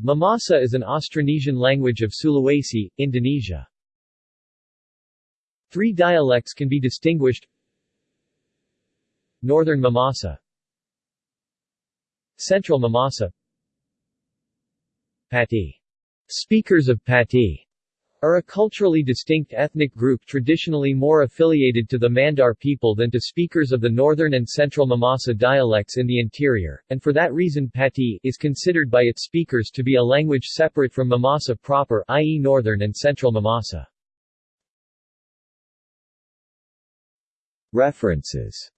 Mamasa is an Austronesian language of Sulawesi, Indonesia. Three dialects can be distinguished Northern Mamasa Central Mamasa Pattae'. Speakers of Pattae' are a culturally distinct ethnic group traditionally more affiliated to the Mandar people than to speakers of the northern and central Mamasa dialects in the interior, and for that reason Pattae' is considered by its speakers to be a language separate from Mamasa proper i.e. northern and central Mamasa. References